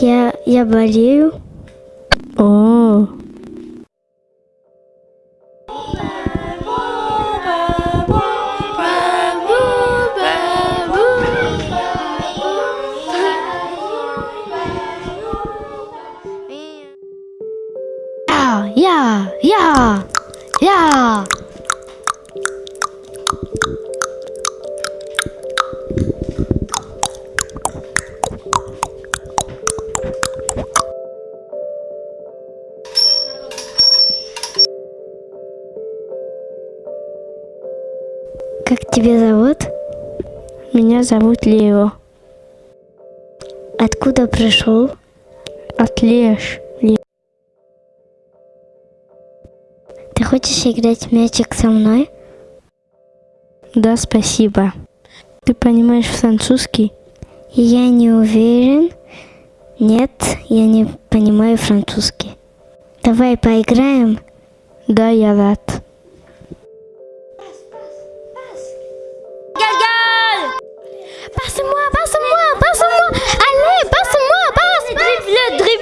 Я, я болею. О. Yeah, yeah, yeah. Как тебя зовут? Меня зовут Лео. Откуда пришел? От Леш. Ты хочешь играть мячик со мной? Да, спасибо. Ты понимаешь французский? Я не уверен. Нет, я не понимаю французский. Давай поиграем? Да, я рад. Passe-moi, passe-moi, passe-moi. Allez, passe-moi, passe. Dribble, dribble.